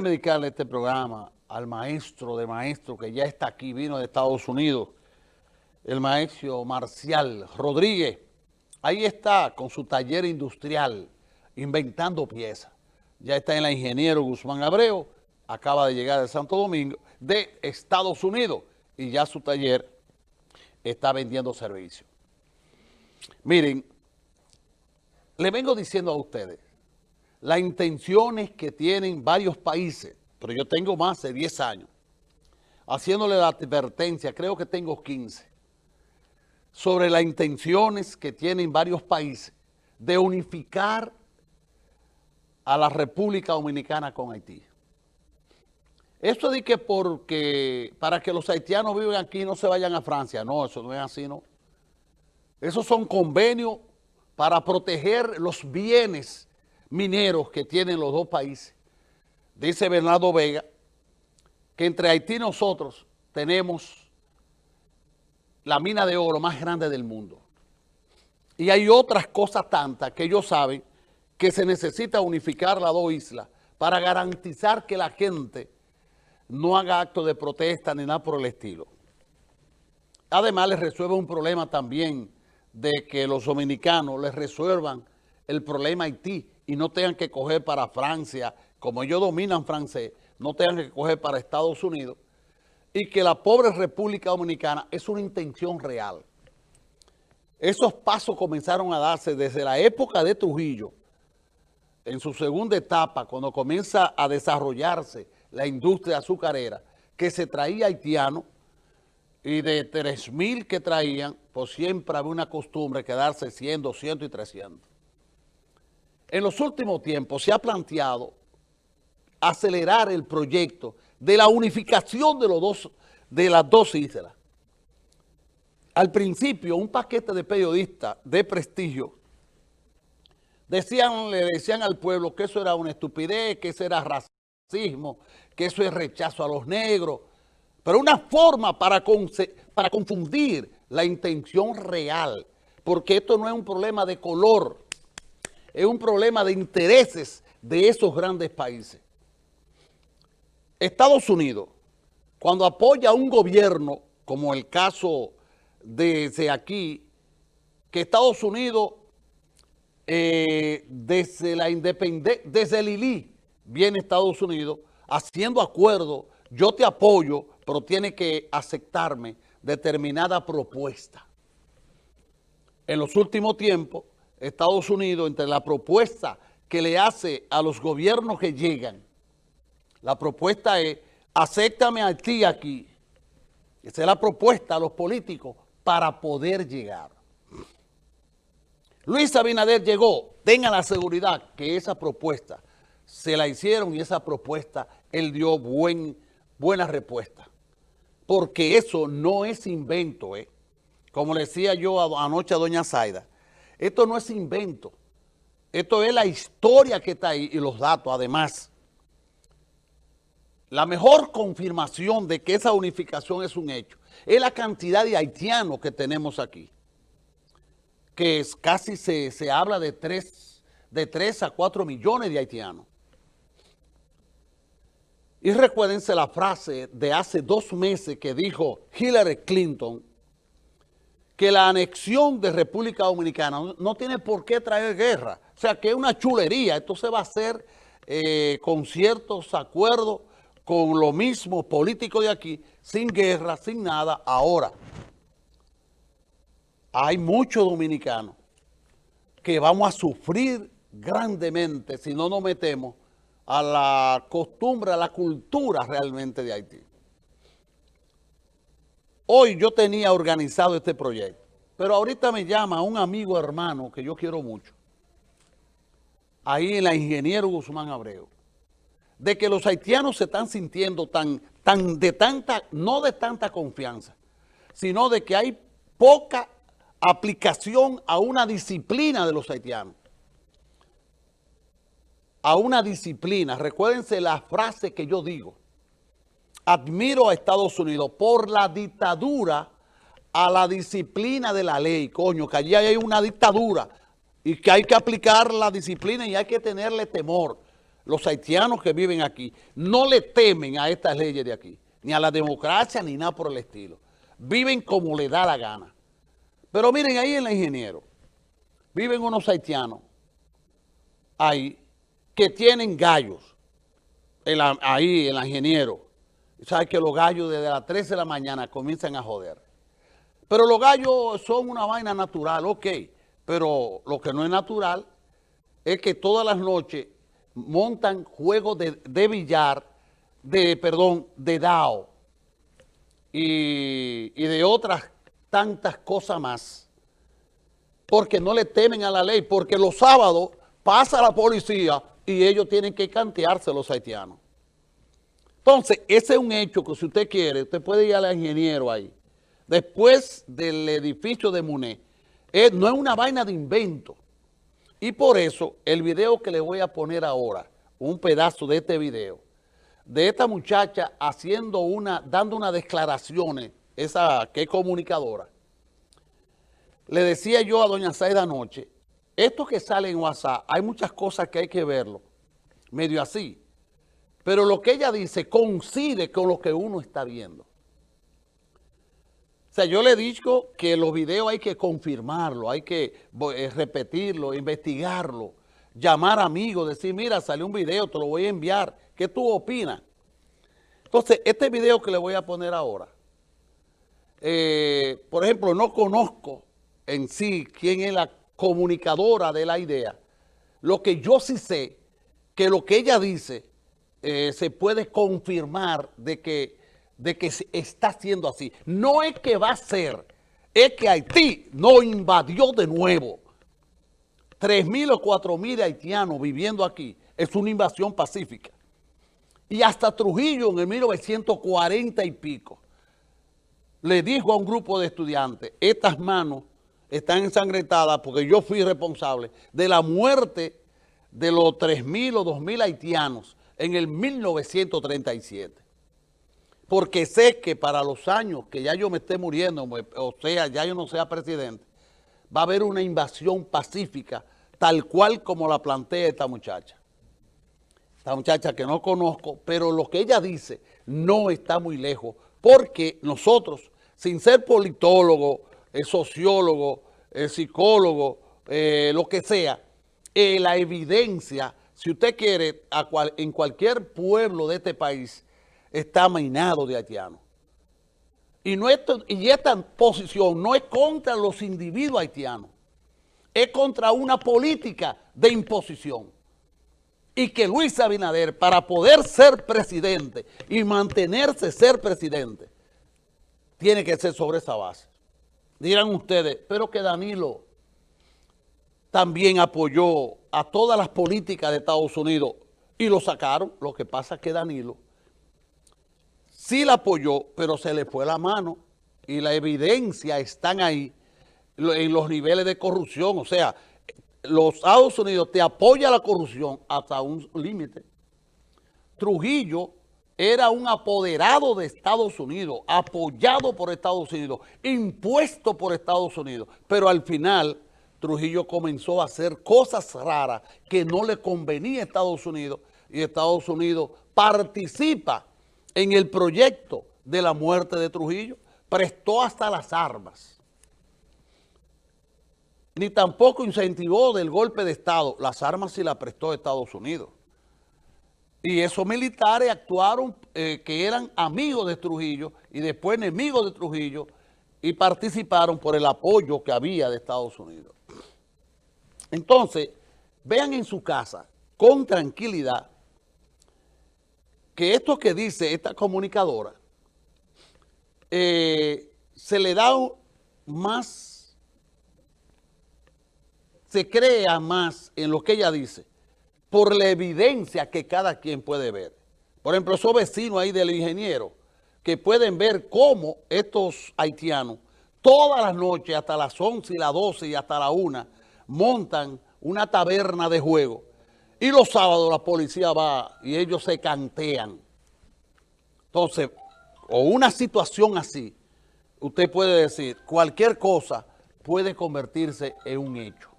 Déjeme dedicarle este programa al maestro de maestro que ya está aquí, vino de Estados Unidos, el maestro Marcial Rodríguez. Ahí está con su taller industrial, inventando piezas. Ya está en la ingeniero Guzmán Abreu, acaba de llegar de Santo Domingo, de Estados Unidos, y ya su taller está vendiendo servicios. Miren, le vengo diciendo a ustedes, las intenciones que tienen varios países, pero yo tengo más de 10 años, haciéndole la advertencia, creo que tengo 15, sobre las intenciones que tienen varios países de unificar a la República Dominicana con Haití. Esto de que porque para que los haitianos vivan aquí no se vayan a Francia, no, eso no es así, no. Esos son convenios para proteger los bienes mineros que tienen los dos países. Dice Bernardo Vega que entre Haití y nosotros tenemos la mina de oro más grande del mundo. Y hay otras cosas tantas que ellos saben que se necesita unificar las dos islas para garantizar que la gente no haga actos de protesta ni nada por el estilo. Además, les resuelve un problema también de que los dominicanos les resuelvan el problema Haití y no tengan que coger para Francia, como ellos dominan francés, no tengan que coger para Estados Unidos, y que la pobre República Dominicana es una intención real. Esos pasos comenzaron a darse desde la época de Trujillo, en su segunda etapa, cuando comienza a desarrollarse la industria azucarera, que se traía haitiano, y de 3.000 que traían, pues siempre había una costumbre quedarse 100, 200 y 300 en los últimos tiempos se ha planteado acelerar el proyecto de la unificación de, los dos, de las dos islas. Al principio, un paquete de periodistas de prestigio decían, le decían al pueblo que eso era una estupidez, que eso era racismo, que eso es rechazo a los negros, pero una forma para, para confundir la intención real, porque esto no es un problema de color, es un problema de intereses de esos grandes países. Estados Unidos, cuando apoya un gobierno, como el caso de aquí, que Estados Unidos, eh, desde la independencia, desde Lili, viene Estados Unidos haciendo acuerdo, yo te apoyo, pero tiene que aceptarme determinada propuesta. En los últimos tiempos, Estados Unidos, entre la propuesta que le hace a los gobiernos que llegan, la propuesta es, acéptame a ti aquí. Esa es la propuesta a los políticos para poder llegar. Luis Abinader llegó, tenga la seguridad que esa propuesta se la hicieron y esa propuesta él dio buen, buena respuesta. Porque eso no es invento, ¿eh? Como le decía yo anoche a doña Zaida, esto no es invento. Esto es la historia que está ahí y los datos además. La mejor confirmación de que esa unificación es un hecho es la cantidad de haitianos que tenemos aquí. Que es, casi se, habla de 3, de 3 a 4 millones de haitianos. Y recuérdense la frase de hace dos meses que dijo Hillary Clinton que la anexión de República Dominicana no, tiene por qué traer guerra. O sea, que es una chulería. Esto se va a hacer eh, con ciertos acuerdos con lo mismo político de aquí, sin guerra, sin nada. Ahora, hay muchos dominicanos que vamos a sufrir grandemente si no nos metemos a la costumbre, a la cultura realmente de Haití. Hoy yo tenía organizado este proyecto, pero ahorita me llama un amigo hermano que yo quiero mucho, ahí en la Ingeniero Guzmán Abreu, de que los haitianos se están sintiendo tan, tan de tanta, no de tanta confianza, sino de que hay poca aplicación a una disciplina de los haitianos. A una disciplina. Recuérdense la frase que yo digo admiro a Estados Unidos por la dictadura a la disciplina de la ley, coño, que allí hay una dictadura y que hay que aplicar la disciplina y hay que tenerle temor. los haitianos que viven aquí, no le temen a estas leyes de aquí, ni a la democracia, ni nada por el estilo. Viven como le da la gana. Pero miren, ahí en la ingeniero, viven unos haitianos ahí que tienen gallos, ahí en ingeniero. Sabes que los gallos desde las 13 de la mañana comienzan a joder. Pero los gallos son una vaina natural, ok. Pero lo que no es natural es que todas las noches montan juegos de, billar, de, perdón, de DAO y, y de otras tantas cosas más. Porque no le temen a la ley, porque los sábados pasa la policía y ellos tienen que cantearse los haitianos. Entonces, ese es un hecho que si usted quiere, usted puede ir al ingeniero ahí. Después del edificio de Muné, no es una vaina de invento. Y por eso, el video que le voy a poner ahora, un pedazo de este video, de esta muchacha haciendo una, dando unas declaraciones, esa que es comunicadora, le decía yo a doña Saida anoche, esto que sale en WhatsApp, hay muchas cosas que hay que verlo, medio así, pero lo que ella dice coincide con lo que uno está viendo. O sea, yo le dicho que los videos hay que confirmarlo, hay que eh, repetirlo, investigarlo, llamar amigos, decir, mira, salió un video, te lo voy a enviar, ¿qué tú opinas? Entonces, este video que le voy a poner ahora, eh, por ejemplo, no conozco en sí quién es la comunicadora de la idea. Lo que yo sí sé, que lo que ella dice eh, se puede confirmar de que de que está siendo así. No es que va a ser, es que Haití no invadió de nuevo. Tres mil o cuatro mil haitianos viviendo aquí es una invasión pacífica. Y hasta Trujillo en el 1940 y pico le dijo a un grupo de estudiantes, estas manos están ensangrentadas porque yo fui responsable de la muerte de los tres mil o dos mil haitianos en el 1937 porque sé que para los años que ya yo me esté muriendo, o sea, ya yo no sea presidente, va a haber una invasión pacífica, tal cual como la plantea esta muchacha. Esta muchacha que no conozco, pero lo que ella dice no está muy lejos, porque nosotros, sin ser politólogo, eh, sociólogo, eh, psicólogo, eh, lo que sea, la evidencia, si usted quiere, en cualquier pueblo de este país, está mainado de haitianos. Y, y esta posición no es contra los individuos haitianos, es contra una política de imposición. Y que Luis Abinader, para poder ser presidente y mantenerse ser presidente, tiene que ser sobre esa base. Dirán ustedes, pero que Danilo también apoyó a todas las políticas de Estados Unidos y lo sacaron. Lo que pasa es que Danilo sí la apoyó, pero se le fue la mano y la evidencia están ahí en los niveles de corrupción. O sea, los Estados Unidos te apoya la corrupción hasta un límite. Trujillo era un apoderado de Estados Unidos, apoyado por Estados Unidos, impuesto por Estados Unidos, pero al final Trujillo comenzó a hacer cosas raras que no le convenía a Estados Unidos y Estados Unidos participa en el proyecto de la muerte de Trujillo, prestó hasta las armas. Ni tampoco incentivó del golpe de Estado. Las armas sí las prestó Estados Unidos. Y esos militares actuaron eh, que eran amigos de Trujillo y después enemigos de Trujillo y participaron por el apoyo que había de Estados Unidos. Entonces, vean en su casa con tranquilidad que esto que dice esta comunicadora eh, se le da más, se crea más en lo que ella dice por la evidencia que cada quien puede ver. Por ejemplo, esos vecinos ahí del ingeniero que pueden ver cómo estos haitianos todas las noches hasta las 11 y las 12 y hasta la 1 montan una taberna de juego y los sábados la policía va y ellos se cantean. Entonces, o una situación así, usted puede decir, cualquier cosa puede convertirse en un hecho.